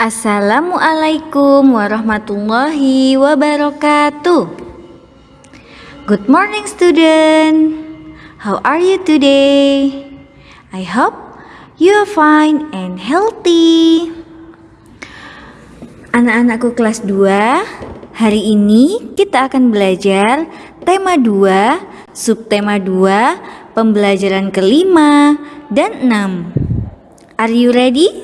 Assalamualaikum warahmatullahi wabarakatuh. Good morning student. How are you today? I hope you are fine and healthy. Anak-anakku kelas 2, hari ini kita akan belajar tema 2, subtema 2, pembelajaran kelima dan enam. Are you ready?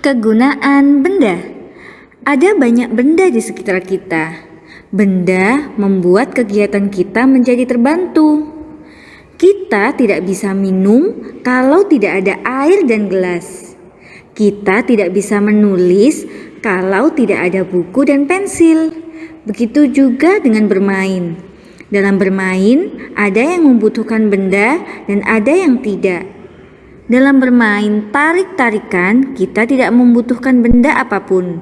Kegunaan benda Ada banyak benda di sekitar kita. Benda membuat kegiatan kita menjadi terbantu. Kita tidak bisa minum kalau tidak ada air dan gelas. Kita tidak bisa menulis kalau tidak ada buku dan pensil. Begitu juga dengan bermain. Dalam bermain, ada yang membutuhkan benda dan ada yang tidak. Dalam bermain tarik-tarikan, kita tidak membutuhkan benda apa pun.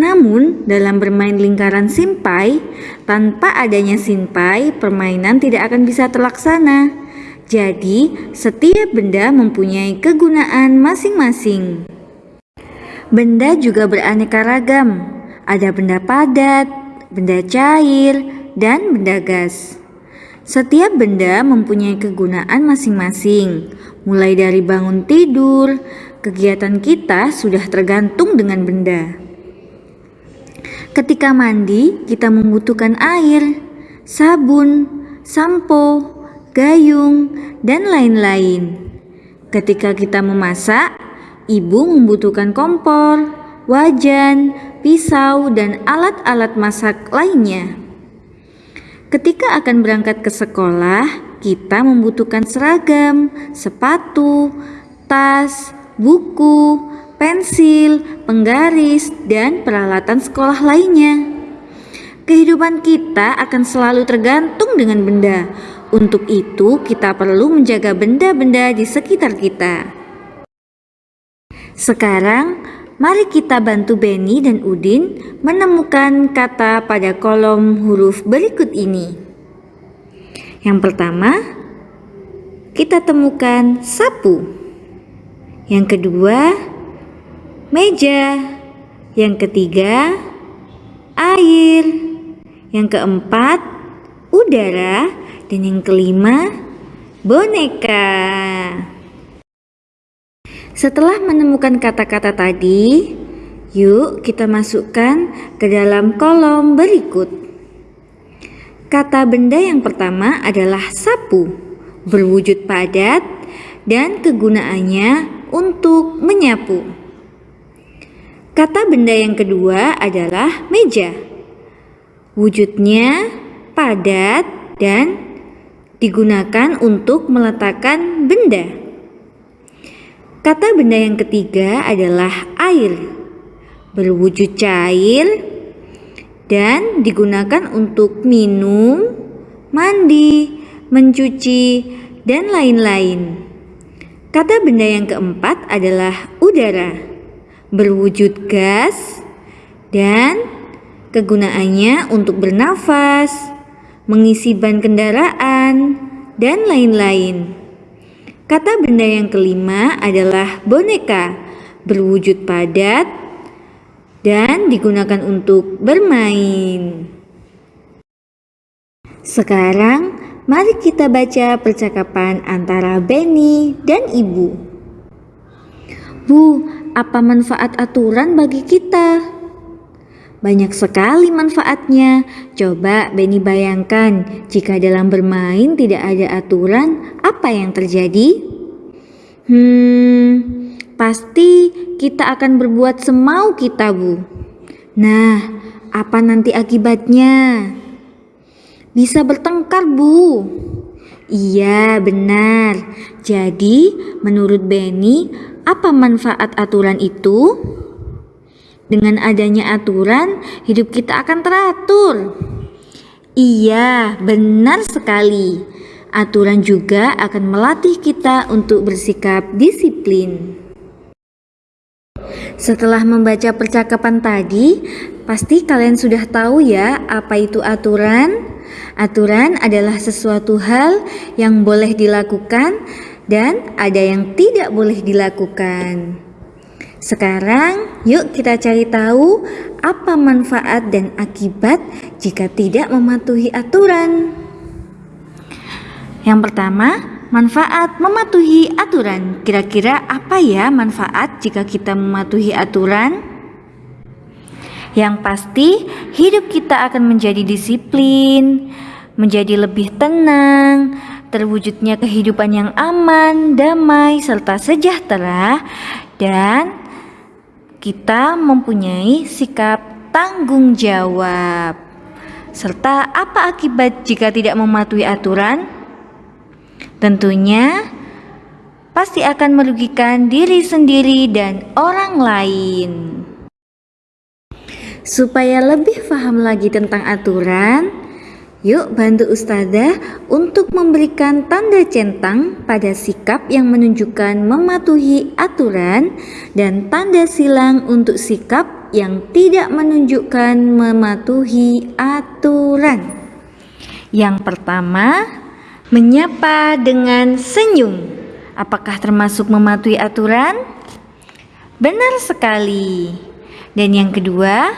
Namun, dalam bermain lingkaran simpai, tanpa adanya simpai, permainan tidak akan bisa terlaksana. Jadi, setiap benda mempunyai kegunaan masing-masing. Benda juga beraneka ragam. Ada benda padat, benda cair, dan benda gas. Setiap benda mempunyai kegunaan masing-masing. Mulai dari bangun tidur, kegiatan kita sudah tergantung dengan benda. Ketika mandi, kita membutuhkan air, sabun, sampo, gayung, dan lain-lain. Ketika kita memasak, ibu membutuhkan kompor, wajan, pisau, dan alat-alat masak lainnya. Ketika akan berangkat ke sekolah, kita membutuhkan seragam, sepatu, tas, buku, pensil, penggaris, dan peralatan sekolah lainnya. Kehidupan kita akan selalu tergantung dengan benda. Untuk itu, kita perlu menjaga benda-benda di sekitar kita. Sekarang, Mari kita bantu Benny dan Udin menemukan kata pada kolom huruf berikut ini. Yang pertama, kita temukan sapu. Yang kedua, meja. Yang ketiga, air. Yang keempat, udara. Dan yang kelima, boneka. Setelah menemukan kata-kata tadi, yuk kita masukkan ke dalam kolom berikut. Kata benda yang pertama adalah sapu, berwujud padat dan kegunaannya untuk menyapu. Kata benda yang kedua adalah meja. Wujudnya padat dan digunakan untuk meletakkan benda. Kata benda yang ketiga adalah air, berwujud cair dan digunakan untuk minum, mandi, mencuci, dan lain-lain. Kata benda yang keempat adalah udara, berwujud gas dan kegunaannya untuk bernafas, mengisi ban kendaraan, dan lain-lain. Kata benda yang kelima adalah boneka, berwujud padat dan digunakan untuk bermain. Sekarang, mari kita baca percakapan antara Benny dan Ibu. Bu, apa manfaat aturan bagi kita? Banyak sekali manfaatnya. Coba Benny bayangkan, jika dalam bermain tidak ada aturan, apa yang terjadi? Hmm, pasti kita akan berbuat semau kita, Bu. Nah, apa nanti akibatnya? Bisa bertengkar, Bu. Iya, benar. Jadi, menurut Benny, apa manfaat aturan itu? Dengan adanya aturan, hidup kita akan teratur. Iya, benar sekali. Aturan juga akan melatih kita untuk bersikap disiplin. Setelah membaca percakapan tadi, pasti kalian sudah tahu ya apa itu aturan. Aturan adalah sesuatu hal yang boleh dilakukan dan ada yang tidak boleh dilakukan. Sekarang, yuk kita cari tahu apa manfaat dan akibat jika tidak mematuhi aturan. Yang pertama, manfaat mematuhi aturan. Kira-kira apa ya manfaat jika kita mematuhi aturan? Yang pasti, hidup kita akan menjadi disiplin, menjadi lebih tenang, terwujudnya kehidupan yang aman, damai, serta sejahtera, dan kita mempunyai sikap tanggung jawab. Serta apa akibat jika tidak mematuhi aturan? Tentunya pasti akan merugikan diri sendiri dan orang lain. Supaya lebih paham lagi tentang aturan, Yuk bantu Ustazah untuk memberikan tanda centang pada sikap yang menunjukkan mematuhi aturan dan tanda silang untuk sikap yang tidak menunjukkan mematuhi aturan. Yang pertama, menyapa dengan senyum. Apakah termasuk mematuhi aturan? Benar sekali. Dan yang kedua,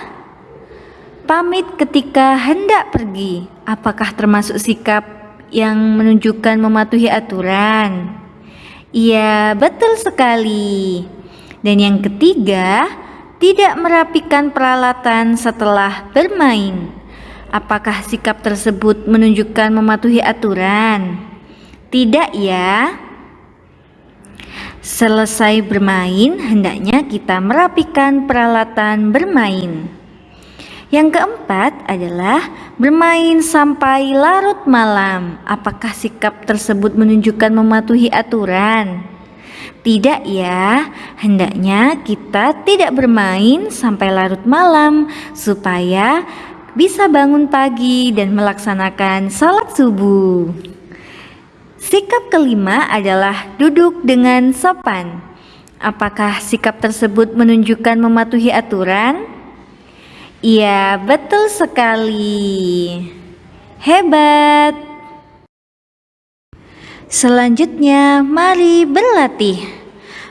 Pamit ketika hendak pergi, apakah termasuk sikap yang menunjukkan mematuhi aturan? Iya, betul sekali. Dan yang ketiga, tidak merapikan peralatan setelah bermain. Apakah sikap tersebut menunjukkan mematuhi aturan? Tidak ya. Selesai bermain, hendaknya kita merapikan peralatan bermain. Yang keempat adalah bermain sampai larut malam. Apakah sikap tersebut menunjukkan mematuhi aturan? Tidak ya, hendaknya kita tidak bermain sampai larut malam supaya bisa bangun pagi dan melaksanakan salat subuh. Sikap kelima adalah duduk dengan sopan. Apakah sikap tersebut menunjukkan mematuhi aturan? Iya, betul sekali. Hebat. Selanjutnya, mari berlatih.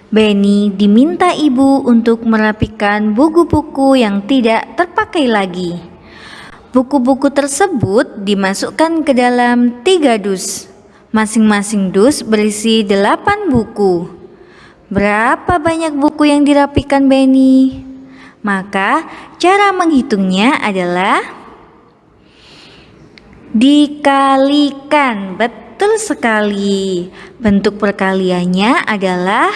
Benny diminta ibu untuk merapikan buku-buku yang tidak terpakai lagi. Buku-buku tersebut dimasukkan ke dalam tiga dus. Masing-masing dus berisi delapan buku. Berapa banyak buku yang dirapikan Benny? Maka cara menghitungnya adalah dikalikan. Betul sekali. Bentuk perkaliannya adalah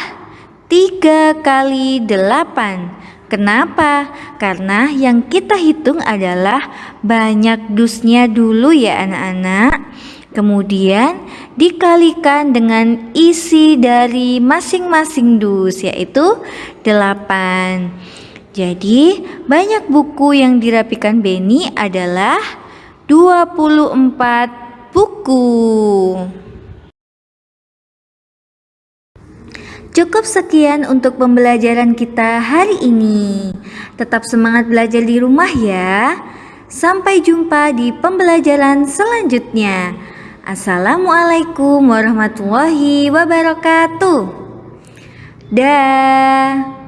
3 kali 8. Kenapa? Karena yang kita hitung adalah banyak dusnya dulu ya anak-anak. Kemudian dikalikan dengan isi dari masing-masing dus yaitu 8. Jadi, banyak buku yang dirapikan Benny adalah 24 buku. Cukup sekian untuk pembelajaran kita hari ini. Tetap semangat belajar di rumah ya. Sampai jumpa di pembelajaran selanjutnya. Assalamualaikum warahmatullahi wabarakatuh. Dah.